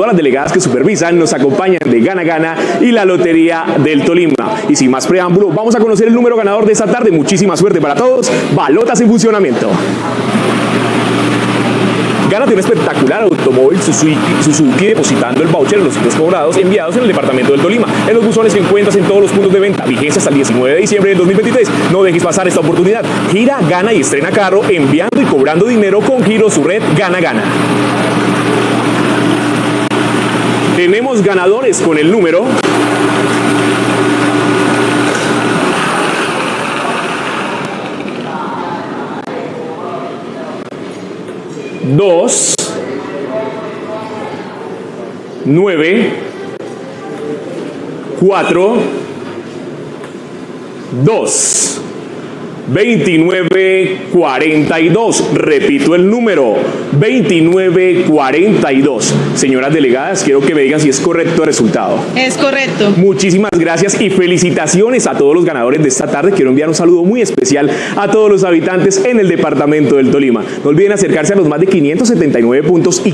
Todas las delegadas que supervisan nos acompañan de Gana Gana y la Lotería del Tolima. Y sin más preámbulo, vamos a conocer el número ganador de esta tarde. Muchísima suerte para todos. Balotas en funcionamiento. Gana tiene un espectacular automóvil Suzuki, Suzuki depositando el voucher en los sitios cobrados enviados en el departamento del Tolima. En los buzones que encuentras en todos los puntos de venta. Vigencia hasta el 19 de diciembre del 2023. No dejes pasar esta oportunidad. Gira, gana y estrena carro enviando y cobrando dinero con Giro su red Gana Gana. Tenemos ganadores con el número dos, nueve, cuatro, dos. 2942. Repito el número, 2942. Señoras delegadas, quiero que me digan si es correcto el resultado. Es correcto. Muchísimas gracias y felicitaciones a todos los ganadores de esta tarde. Quiero enviar un saludo muy especial a todos los habitantes en el departamento del Tolima. No olviden acercarse a los más de 579 puntos y